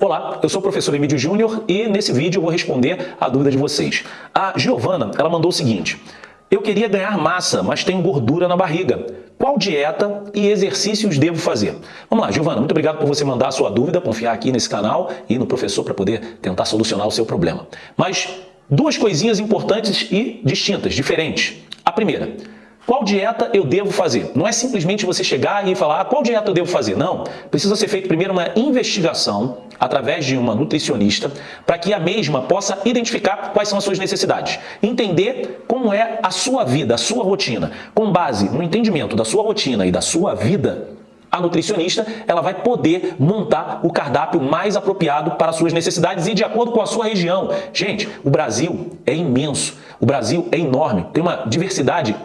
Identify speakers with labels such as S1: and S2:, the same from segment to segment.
S1: Olá, eu sou o professor Emílio Júnior e nesse vídeo eu vou responder a dúvida de vocês. A Giovana, ela mandou o seguinte, eu queria ganhar massa, mas tenho gordura na barriga. Qual dieta e exercícios devo fazer? Vamos lá, Giovana, muito obrigado por você mandar a sua dúvida, confiar aqui nesse canal e no professor para poder tentar solucionar o seu problema. Mas duas coisinhas importantes e distintas, diferentes. A primeira, qual dieta eu devo fazer? Não é simplesmente você chegar e falar ah, qual dieta eu devo fazer. Não. Precisa ser feito primeiro uma investigação através de uma nutricionista para que a mesma possa identificar quais são as suas necessidades. Entender como é a sua vida, a sua rotina. Com base no entendimento da sua rotina e da sua vida, a nutricionista ela vai poder montar o cardápio mais apropriado para as suas necessidades e de acordo com a sua região. Gente, o Brasil é imenso, o Brasil é enorme, tem uma diversidade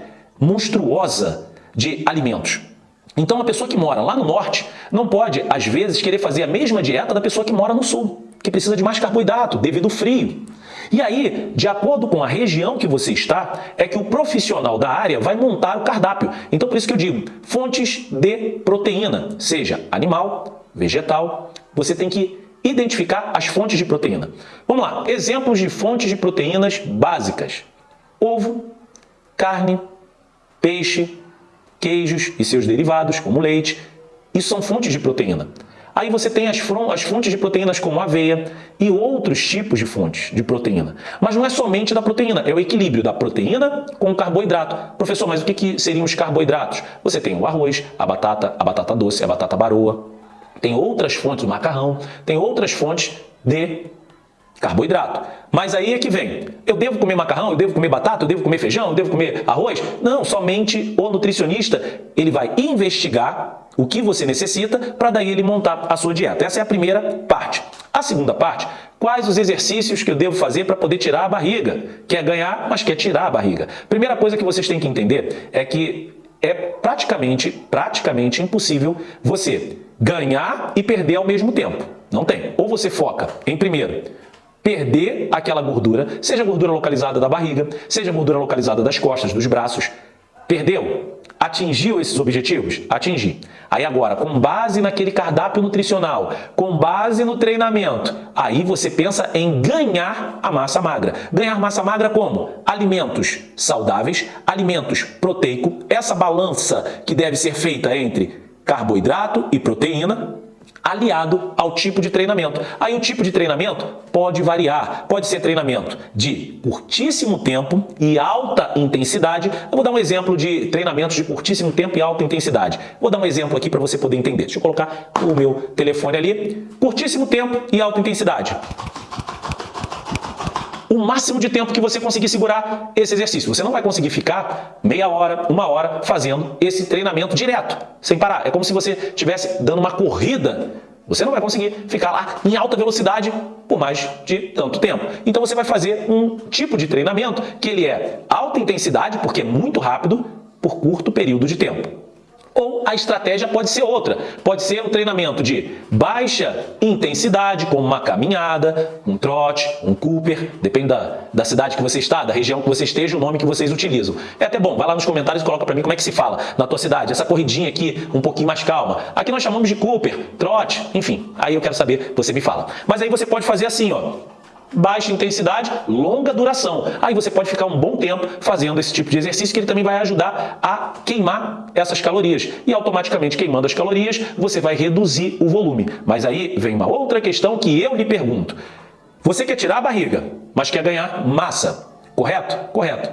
S1: monstruosa de alimentos. Então, a pessoa que mora lá no norte não pode, às vezes, querer fazer a mesma dieta da pessoa que mora no sul, que precisa de mais carboidrato devido ao frio. E aí, de acordo com a região que você está, é que o profissional da área vai montar o cardápio. Então, por isso que eu digo, fontes de proteína, seja animal, vegetal, você tem que identificar as fontes de proteína. Vamos lá, exemplos de fontes de proteínas básicas. Ovo, carne, peixe, queijos e seus derivados, como leite. Isso são fontes de proteína. Aí você tem as, as fontes de proteínas como aveia e outros tipos de fontes de proteína. Mas não é somente da proteína, é o equilíbrio da proteína com o carboidrato. Professor, mas o que, que seriam os carboidratos? Você tem o arroz, a batata, a batata doce, a batata baroa. Tem outras fontes, o macarrão, tem outras fontes de carboidrato. Mas aí é que vem, eu devo comer macarrão, eu devo comer batata, eu devo comer feijão, eu devo comer arroz? Não, somente o nutricionista, ele vai investigar o que você necessita para daí ele montar a sua dieta. Essa é a primeira parte. A segunda parte, quais os exercícios que eu devo fazer para poder tirar a barriga? Quer ganhar, mas quer tirar a barriga. Primeira coisa que vocês têm que entender é que é praticamente, praticamente impossível você ganhar e perder ao mesmo tempo. Não tem. Ou você foca em primeiro perder aquela gordura, seja gordura localizada da barriga, seja gordura localizada das costas, dos braços. Perdeu? Atingiu esses objetivos? Atingi. Aí agora, com base naquele cardápio nutricional, com base no treinamento, aí você pensa em ganhar a massa magra. Ganhar massa magra como? Alimentos saudáveis, alimentos proteico, essa balança que deve ser feita entre carboidrato e proteína, aliado ao tipo de treinamento. Aí o tipo de treinamento pode variar, pode ser treinamento de curtíssimo tempo e alta intensidade. Eu vou dar um exemplo de treinamentos de curtíssimo tempo e alta intensidade. Vou dar um exemplo aqui para você poder entender. Deixa eu colocar o meu telefone ali. Curtíssimo tempo e alta intensidade o máximo de tempo que você conseguir segurar esse exercício. Você não vai conseguir ficar meia hora, uma hora fazendo esse treinamento direto, sem parar. É como se você estivesse dando uma corrida. Você não vai conseguir ficar lá em alta velocidade por mais de tanto tempo. Então você vai fazer um tipo de treinamento que ele é alta intensidade, porque é muito rápido, por curto período de tempo. Ou a estratégia pode ser outra. Pode ser um treinamento de baixa intensidade, como uma caminhada, um trote, um Cooper, depende da, da cidade que você está, da região que você esteja, o nome que vocês utilizam. É até bom, vai lá nos comentários e coloca para mim como é que se fala na tua cidade. Essa corridinha aqui, um pouquinho mais calma. Aqui nós chamamos de Cooper, trote, enfim. Aí eu quero saber, você me fala. Mas aí você pode fazer assim, ó baixa intensidade, longa duração. Aí você pode ficar um bom tempo fazendo esse tipo de exercício que ele também vai ajudar a queimar essas calorias. E automaticamente queimando as calorias, você vai reduzir o volume. Mas aí vem uma outra questão que eu lhe pergunto. Você quer tirar a barriga, mas quer ganhar massa, correto? Correto.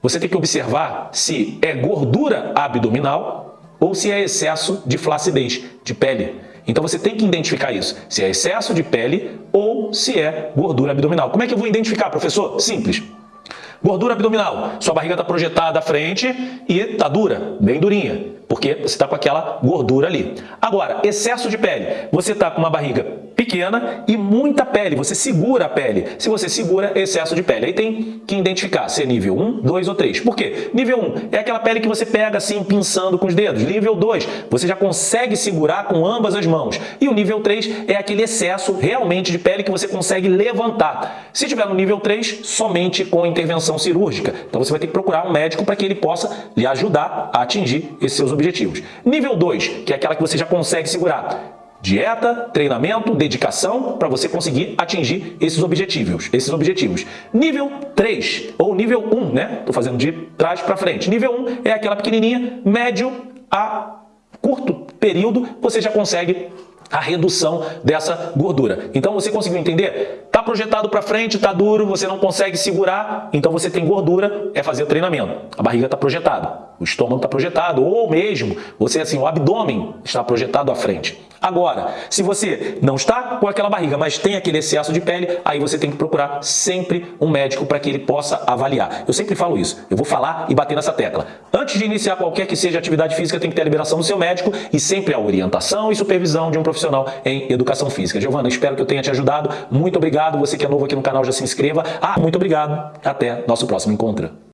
S1: Você tem que observar se é gordura abdominal ou se é excesso de flacidez, de pele. Então você tem que identificar isso, se é excesso de pele ou se é gordura abdominal. Como é que eu vou identificar, professor? Simples. Gordura abdominal, sua barriga está projetada à frente e está dura, bem durinha, porque você está com aquela gordura ali. Agora, excesso de pele, você está com uma barriga pequena e muita pele, você segura a pele. Se você segura, excesso de pele. Aí tem que identificar se é nível 1, 2 ou 3. Por quê? Nível 1 é aquela pele que você pega assim, pinçando com os dedos. Nível 2, você já consegue segurar com ambas as mãos. E o nível 3 é aquele excesso realmente de pele que você consegue levantar. Se tiver no nível 3, somente com intervenção cirúrgica. Então você vai ter que procurar um médico para que ele possa lhe ajudar a atingir esses seus objetivos. Nível 2, que é aquela que você já consegue segurar Dieta, treinamento, dedicação para você conseguir atingir esses objetivos, esses objetivos. Nível 3 ou nível 1, né? Tô fazendo de trás para frente. Nível 1 é aquela pequenininha, médio a curto período, você já consegue a redução dessa gordura. Então você conseguiu entender? Está projetado para frente, está duro, você não consegue segurar, então você tem gordura, é fazer o treinamento. A barriga está projetada, o estômago está projetado, ou mesmo você assim, o abdômen está projetado à frente. Agora, se você não está com aquela barriga, mas tem aquele excesso de pele, aí você tem que procurar sempre um médico para que ele possa avaliar. Eu sempre falo isso, eu vou falar e bater nessa tecla. Antes de iniciar qualquer que seja atividade física, tem que ter a liberação do seu médico e sempre a orientação e supervisão de um profissional em educação física. Giovana, espero que eu tenha te ajudado. Muito obrigado. Você que é novo aqui no canal já se inscreva. Ah, muito obrigado. Até nosso próximo encontro.